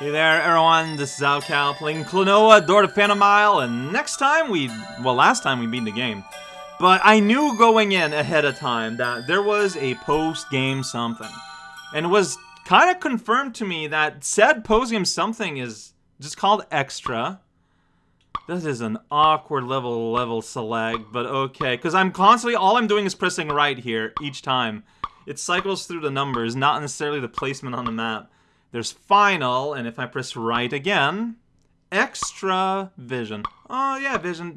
Hey there, everyone. This is raocow playing Klonoa, Door to Phantomile, and next time we, well, last time we beat the game. But I knew going in ahead of time that there was a post-game something. And it was kind of confirmed to me that said post-game something is just called Extra. This is an awkward level level select, but okay. Because I'm constantly, all I'm doing is pressing right here each time. It cycles through the numbers, not necessarily the placement on the map. There's final, and if I press right again, extra vision. Oh yeah, vision,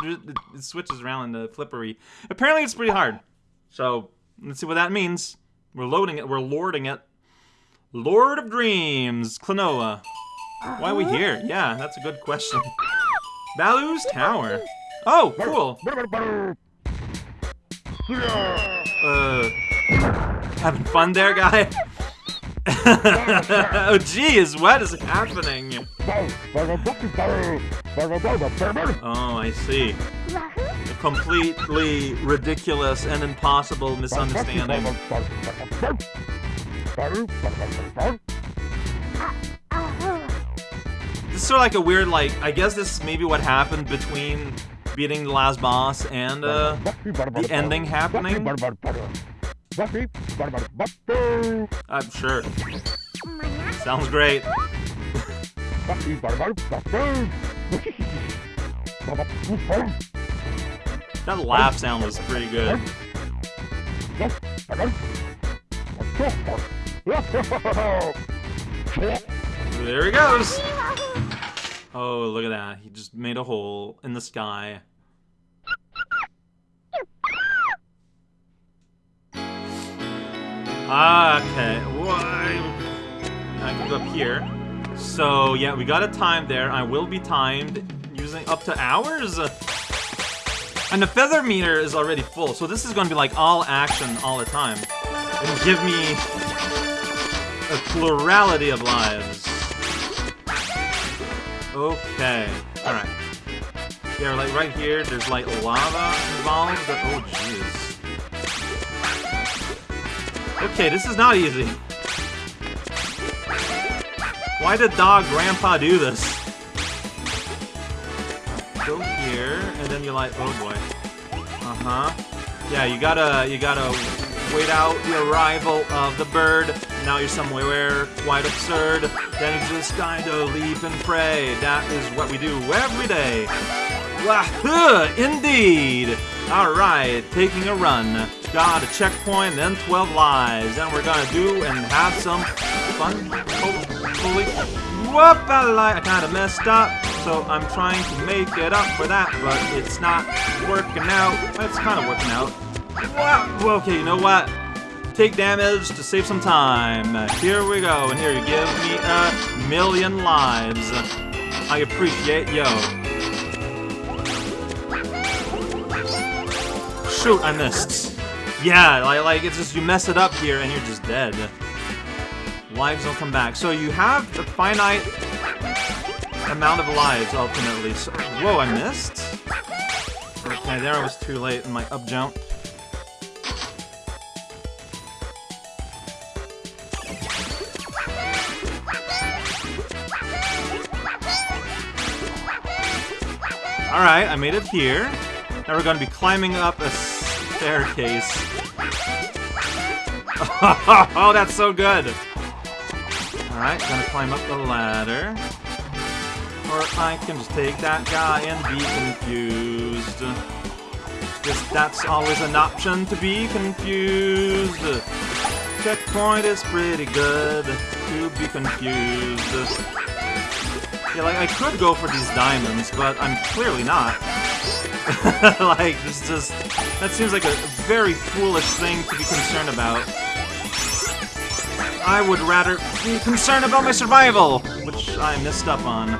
it switches around in the flippery. Apparently it's pretty hard. So, let's see what that means. We're loading it, we're lording it. Lord of Dreams, Klonoa. Why are we here? Yeah, that's a good question. Balue's Tower. Oh, cool. Uh, having fun there, guy? oh geez, what is happening? Oh, I see. A completely ridiculous and impossible misunderstanding. This is sort of like a weird, like, I guess this is maybe what happened between beating the last boss and uh, the ending happening. I'm sure. Sounds great. that laugh sound was pretty good. There he goes! Oh, look at that. He just made a hole in the sky. Ah, okay, I can go up here. So, yeah, we got a time there. I will be timed using up to hours. And the feather meter is already full, so this is going to be like all action all the time. And give me a plurality of lives. Okay, alright. Yeah, like right here, there's like lava involved. but Oh, jeez. Okay, this is not easy. Why did Dog Grandpa do this? Go here, and then you're like, oh boy. Uh-huh. Yeah, you gotta, you gotta wait out the arrival of the bird. Now you're somewhere quite absurd. Then you just kinda leap and pray. That is what we do every day. Wahoo! Indeed! Alright, taking a run. Got a checkpoint, then 12 lives. And we're gonna do and have some fun, hopefully. Whoop, I kinda messed up. So I'm trying to make it up for that, but it's not working out. It's kinda working out. Wow, okay, you know what? Take damage to save some time. Here we go, and here you give me a million lives. I appreciate yo. Shoot, I missed. Yeah, like, like, it's just you mess it up here and you're just dead. Lives don't come back. So you have a finite amount of lives, ultimately. So, whoa, I missed? Okay, there I was too late in my up jump. Alright, I made it here. Now we're going to be climbing up a staircase. oh, that's so good! Alright, gonna climb up the ladder. Or I can just take that guy and be confused. Just that's always an option to be confused. Checkpoint is pretty good to be confused. Yeah, like, I could go for these diamonds, but I'm clearly not. like, this just... That seems like a very foolish thing to be concerned about. I would rather be concerned about my survival, which I missed up on.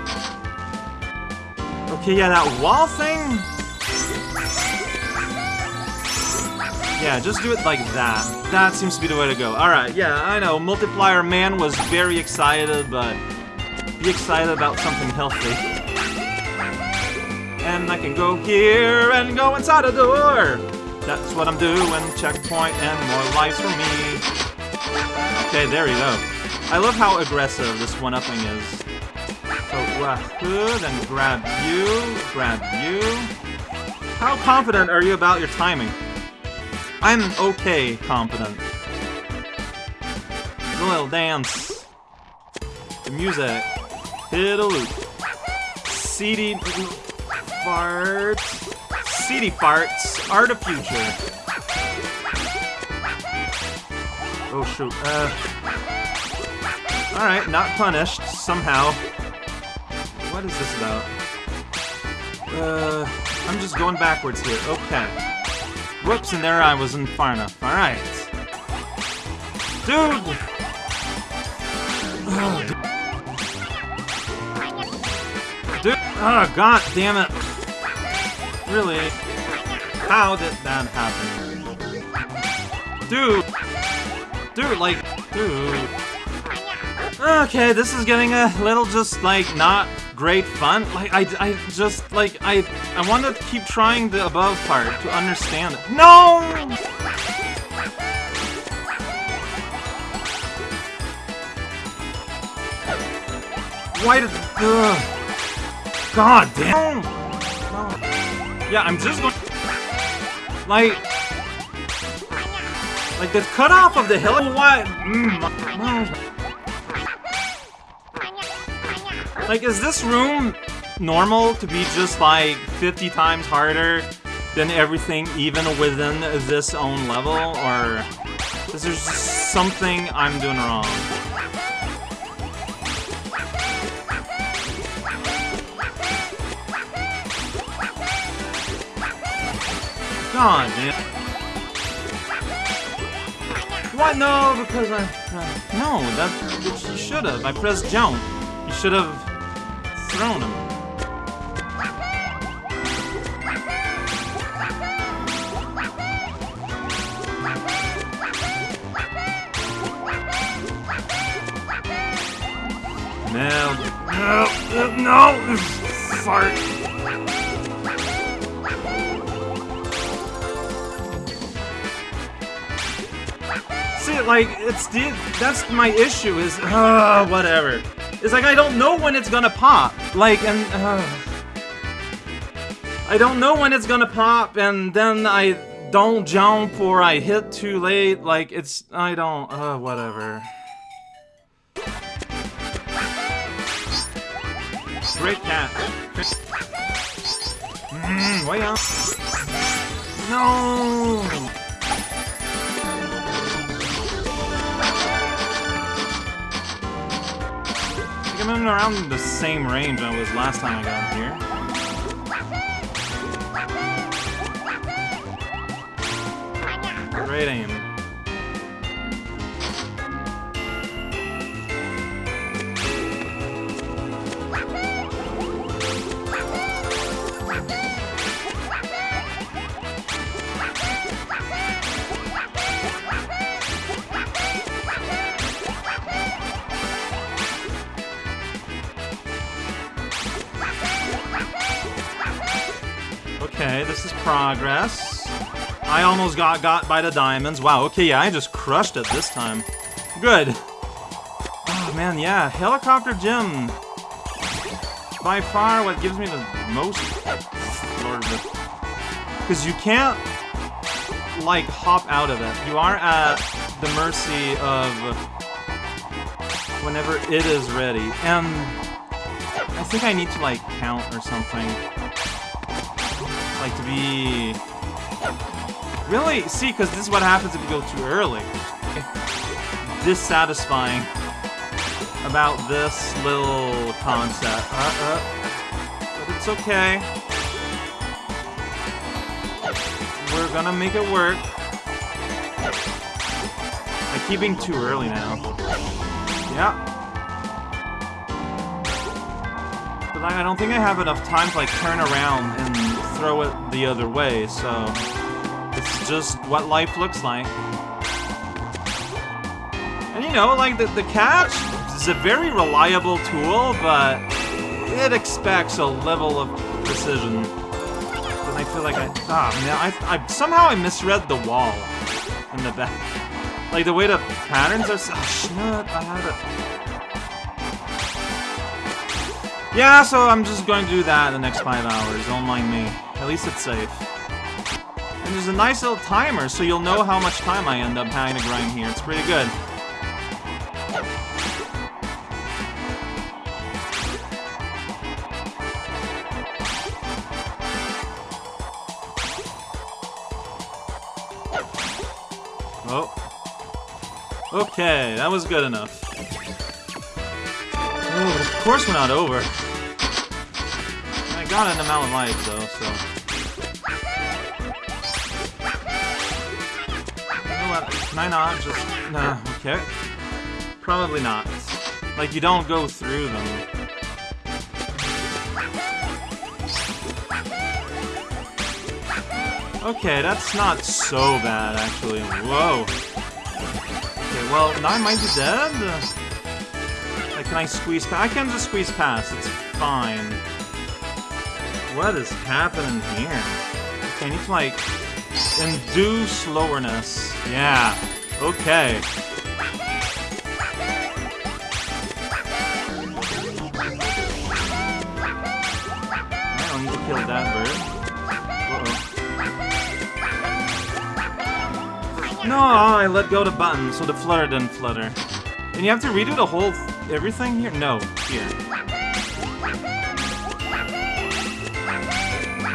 Okay, yeah, that wall thing? Yeah, just do it like that. That seems to be the way to go. Alright, yeah, I know, Multiplier Man was very excited, but be excited about something healthy. I can go here and go inside a door. That's what I'm doing. Checkpoint and more lives for me. Okay, there you go. I love how aggressive this one-upping is. So, Wahoo, then grab you, grab you. How confident are you about your timing? I'm okay confident. Little dance. The music. Hit a loop. CD farts. CD farts are the future. Oh shoot. Uh. Alright, not punished, somehow. What is this about? Uh, I'm just going backwards here. Okay. Whoops, and there I wasn't far enough. Alright. Dude! Oh, dude. Oh, god damn it. Really? How did that happen? Dude! Dude, like, dude. Okay, this is getting a little just, like, not great fun. Like, I, I just, like, I, I want to keep trying the above part to understand it. No! Why did... Ugh. God damn! Yeah, I'm just going... Like... Like, the cutoff of the hill... What? Mm, like, is this room normal to be just, like, 50 times harder than everything even within this own level? Or is there something I'm doing wrong? God, man. What? No, because I... Uh, no, that... You should have. I pressed jump. You should have thrown him. No, no, no, fart. See, like, it's the, that's my issue is, uh, whatever. It's like I don't know when it's gonna pop. Like, and, uh, I don't know when it's gonna pop, and then I don't jump or I hit too late. Like, it's, I don't, uh, whatever. Great cat. Mmm, way up. No! I'm in around the same range I was last time I got here. Great aim. Okay, this is progress. I almost got got by the diamonds. Wow, okay, yeah, I just crushed it this time. Good. Oh, man, yeah, Helicopter Gym. By far what gives me the most... Because you can't, like, hop out of it. You are at the mercy of whenever it is ready. And I think I need to, like, count or something like to be... Really? See, because this is what happens if you go too early. Dissatisfying about this little concept. Uh, uh. But it's okay. We're gonna make it work. I keep being too early now. Yeah. But I don't think I have enough time to like turn around and throw it the other way, so it's just what life looks like. And you know, like, the, the catch is a very reliable tool, but it expects a level of precision. And I feel like I... Ah, man, I, I, somehow I misread the wall in the back. Like, the way the patterns are... Oh, shit, I had it. Yeah, so I'm just going to do that in the next five hours. Don't mind me. At least it's safe. And there's a nice little timer, so you'll know how much time I end up having to grind here. It's pretty good. Oh. Okay, that was good enough. Oh, of course we're not over. I got an amount of life, though, so... Can I not just... Nah, okay. Probably not. Like, you don't go through them. Okay, that's not so bad, actually. Whoa. Okay, well, now I might be dead? Like, can I squeeze past? I can just squeeze past. It's fine. What is happening here? Okay, I need to, like, induce slowerness. Yeah. Okay. I don't need to kill that bird. No, I let go the button, so the flutter didn't flutter. And you have to redo the whole everything here? No, here.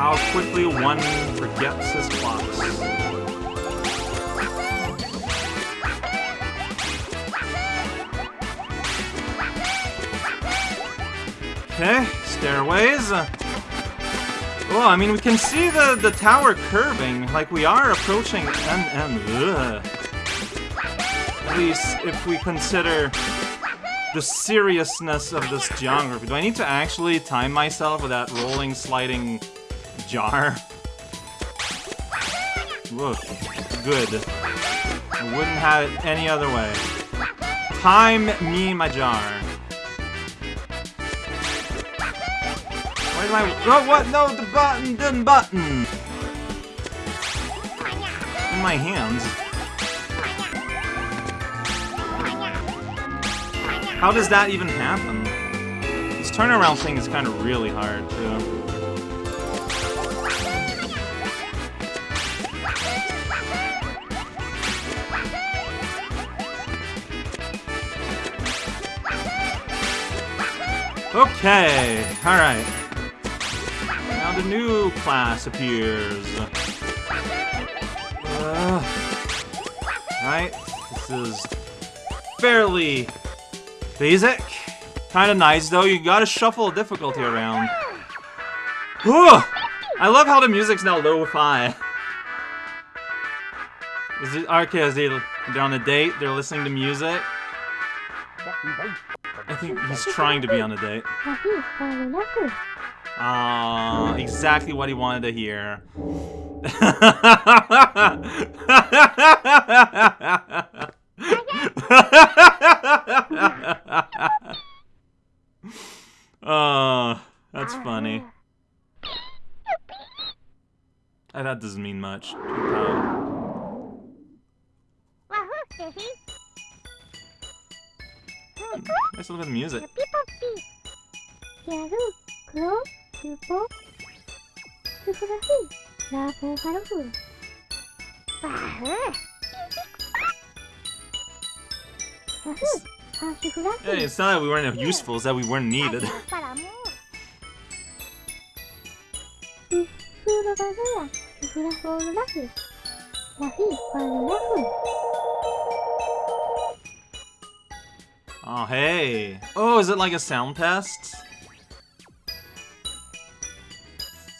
How quickly one forgets his plots. Okay, stairways. Well, I mean, we can see the, the tower curving, like we are approaching and At least if we consider the seriousness of this geography. Do I need to actually time myself with that rolling, sliding jar? Look, good. I wouldn't have it any other way. Time me my jar. Where's my... Oh, what? No, the button didn't button! In my hands. How does that even happen? This turnaround thing is kind of really hard, too. Okay, alright Now the new class appears. Uh, right? This is fairly basic. Kind of nice, though. You gotta shuffle difficulty around. Whew! I love how the music's now lo-fi. Is it okay? Is they they're on a date? They're listening to music. I think he's trying to be on a date. Uh, exactly what he wanted to hear. uh, that's funny. That doesn't mean much. music. Hey, it's not that we weren't useful, it's that we weren't needed. oh, hey. Oh, is it like a sound test?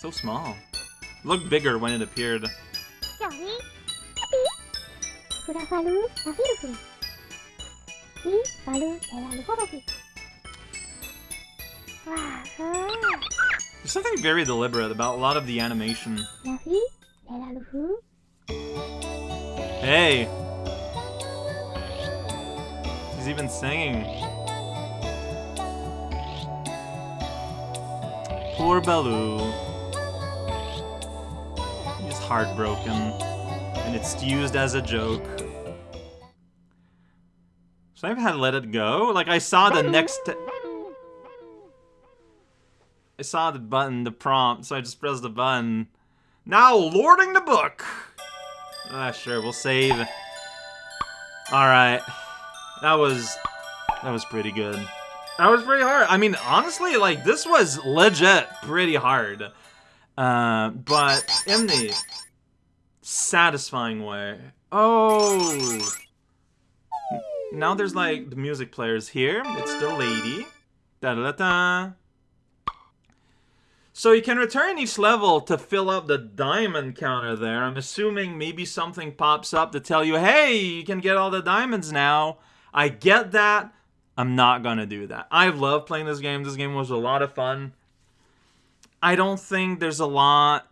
So small. It looked bigger when it appeared. There's something very deliberate about a lot of the animation. Hey! He's even singing. Poor Balue He's heartbroken, and it's used as a joke. Should I have let it go? Like, I saw the next... I saw the button, the prompt, so I just pressed the button. Now, lording the book! Ah, sure, we'll save. Alright. That was... That was pretty good. That was pretty hard. I mean, honestly, like, this was legit pretty hard. Uh, but in the satisfying way. Oh! Now there's, like, the music players here. It's the lady. Da-da-da-da. So you can return each level to fill up the diamond counter there. I'm assuming maybe something pops up to tell you, hey, you can get all the diamonds now. I get that. I'm not gonna do that. I love playing this game. This game was a lot of fun. I don't think there's a lot.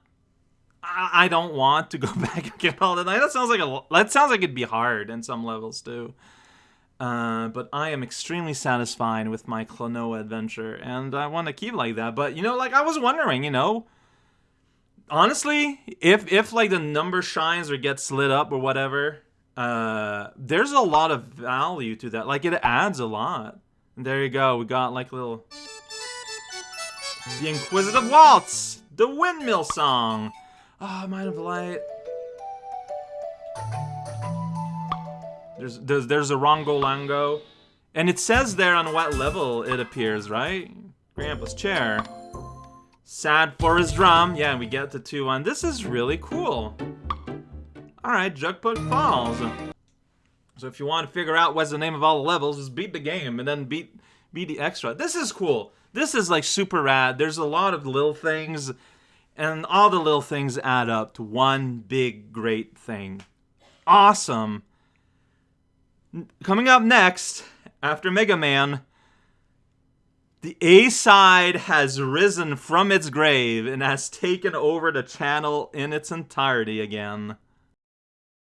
I, don't want to go back and get all the. That sounds like a. That sounds like it'd be hard in some levels too. Uh, but I am extremely satisfied with my Klonoa adventure, and I want to keep like that. But you know, like I was wondering, you know, honestly, if if like the number shines or gets lit up or whatever, uh, there's a lot of value to that. Like it adds a lot. And there you go. We got like little the Inquisitive Waltz, the Windmill Song. Ah, oh, Mind of Light. There's, there's, there's a Rongo Lango. And it says there on what level it appears, right? Grandpa's chair. Sad for his drum. Yeah, we get the 2-1. This is really cool. Alright, Jugpug Falls. So if you want to figure out what's the name of all the levels, just beat the game and then beat beat the extra. This is cool. This is like super rad. There's a lot of little things, and all the little things add up to one big great thing. Awesome. Coming up next, after Mega Man, the A side has risen from its grave and has taken over the channel in its entirety again.